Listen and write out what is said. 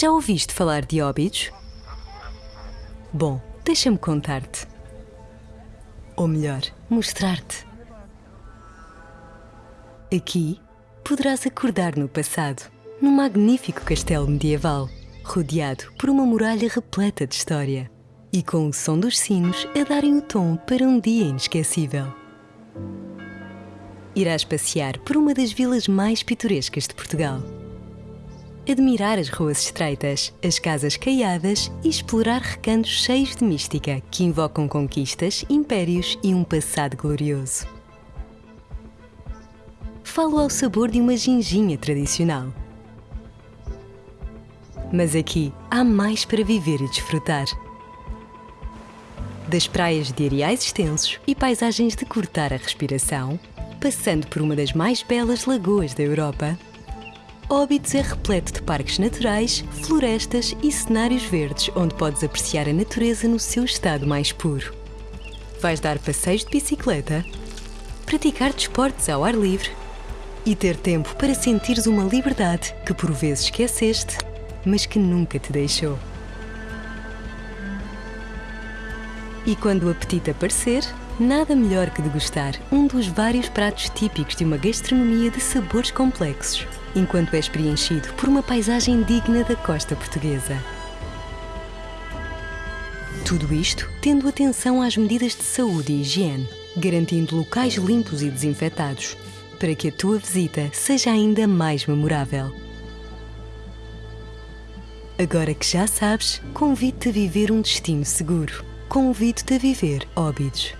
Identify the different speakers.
Speaker 1: Já ouviste falar de Óbidos? Bom, deixa-me contar-te. Ou melhor, mostrar-te. Aqui poderás acordar no passado, num magnífico castelo medieval, rodeado por uma muralha repleta de história e com o som dos sinos a darem o tom para um dia inesquecível. Irás passear por uma das vilas mais pitorescas de Portugal admirar as ruas estreitas, as casas caiadas e explorar recantos cheios de mística que invocam conquistas, impérios e um passado glorioso. Falo ao sabor de uma ginginha tradicional. Mas aqui há mais para viver e desfrutar. Das praias de areais extensos e paisagens de cortar a respiração, passando por uma das mais belas lagoas da Europa, Óbidos é repleto de parques naturais, florestas e cenários verdes onde podes apreciar a natureza no seu estado mais puro. Vais dar passeios de bicicleta, praticar desportos ao ar livre e ter tempo para sentires uma liberdade que por vezes esqueceste, mas que nunca te deixou. E quando o apetite aparecer, nada melhor que degustar um dos vários pratos típicos de uma gastronomia de sabores complexos enquanto és preenchido por uma paisagem digna da costa portuguesa. Tudo isto tendo atenção às medidas de saúde e higiene, garantindo locais limpos e desinfetados, para que a tua visita seja ainda mais memorável. Agora que já sabes, convido-te a viver um destino seguro. Convido-te a viver Óbidos.